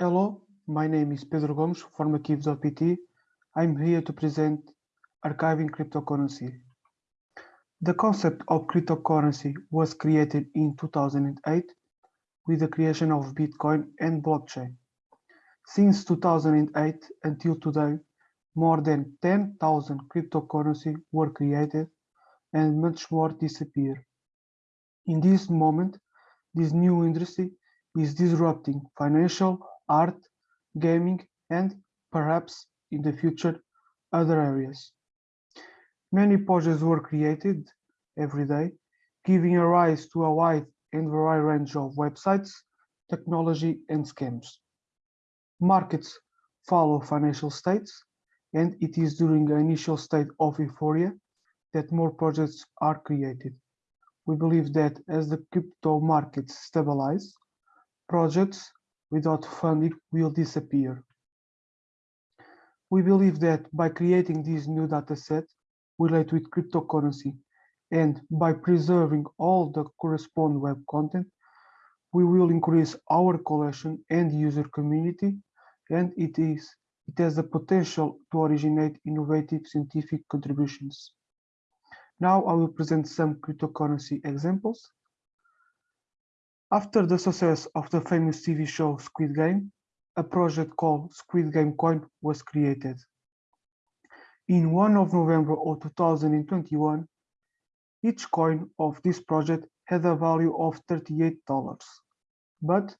Hello, my name is Pedro Gomes from Arquivo.pt. I'm here to present archiving cryptocurrency. The concept of cryptocurrency was created in 2008 with the creation of Bitcoin and blockchain. Since 2008 until today, more than 10,000 cryptocurrency were created and much more disappear. In this moment, this new industry is disrupting financial, art, gaming, and perhaps in the future, other areas. Many projects were created every day, giving rise to a wide and varied range of websites, technology, and scams. Markets follow financial states, and it is during the initial state of euphoria that more projects are created. We believe that as the crypto markets stabilize, projects without funding will disappear. We believe that by creating this new dataset related with cryptocurrency and by preserving all the corresponding web content, we will increase our collection and user community, and it is it has the potential to originate innovative scientific contributions. Now I will present some cryptocurrency examples. After the success of the famous TV show Squid Game, a project called Squid Game Coin was created. In 1 of November of 2021, each coin of this project had a value of $38. But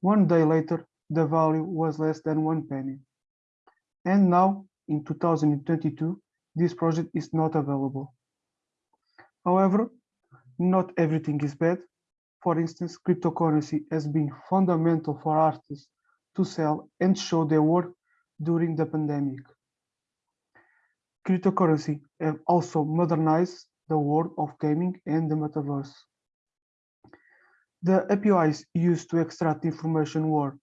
one day later, the value was less than one penny. And now, in 2022, this project is not available. However, not everything is bad for instance, cryptocurrency has been fundamental for artists to sell and show their work during the pandemic. Cryptocurrency have also modernized the world of gaming and the metaverse. The APIs used to extract information were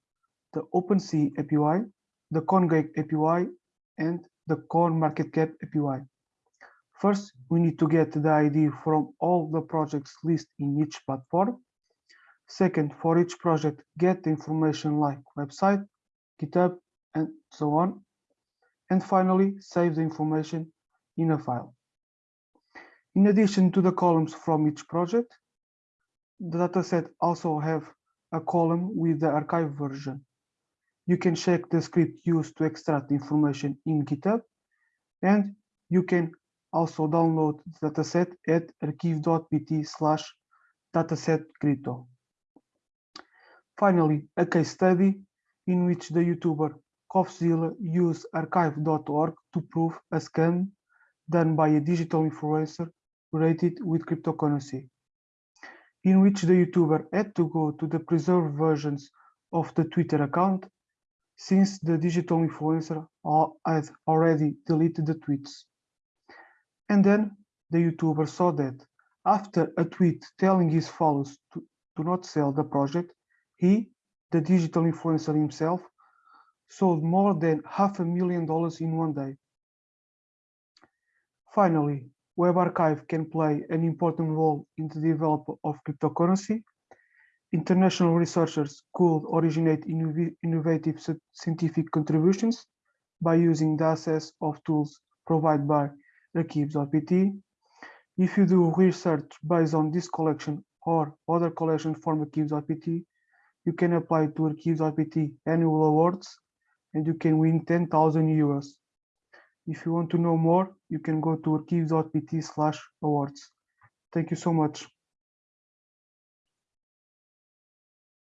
the OpenSea API, the CoinGecko API, and the CoinMarketCap API. First, we need to get the ID from all the projects listed in each platform. Second, for each project, get the information like website, GitHub, and so on. And finally, save the information in a file. In addition to the columns from each project, the dataset also have a column with the archive version. You can check the script used to extract information in GitHub, and you can also download the dataset at arquivo.pt slash dataset crypto. Finally, a case study in which the YouTuber Coffeezilla used archive.org to prove a scam done by a digital influencer related with cryptocurrency, in which the YouTuber had to go to the preserved versions of the Twitter account since the digital influencer had already deleted the tweets. And then the YouTuber saw that after a tweet telling his followers to, to not sell the project, he, the digital influencer himself, sold more than half a million dollars in one day. Finally, Web Archive can play an important role in the development of cryptocurrency. International researchers could originate innovative scientific contributions by using the access of tools provided by Arquivo.pt. If you do research based on this collection or other collection from Arquivo.pt, you can apply to Arquivo.pt annual awards and you can win 10,000 euros. If you want to know more, you can go to arquivo.pt slash awards. Thank you so much.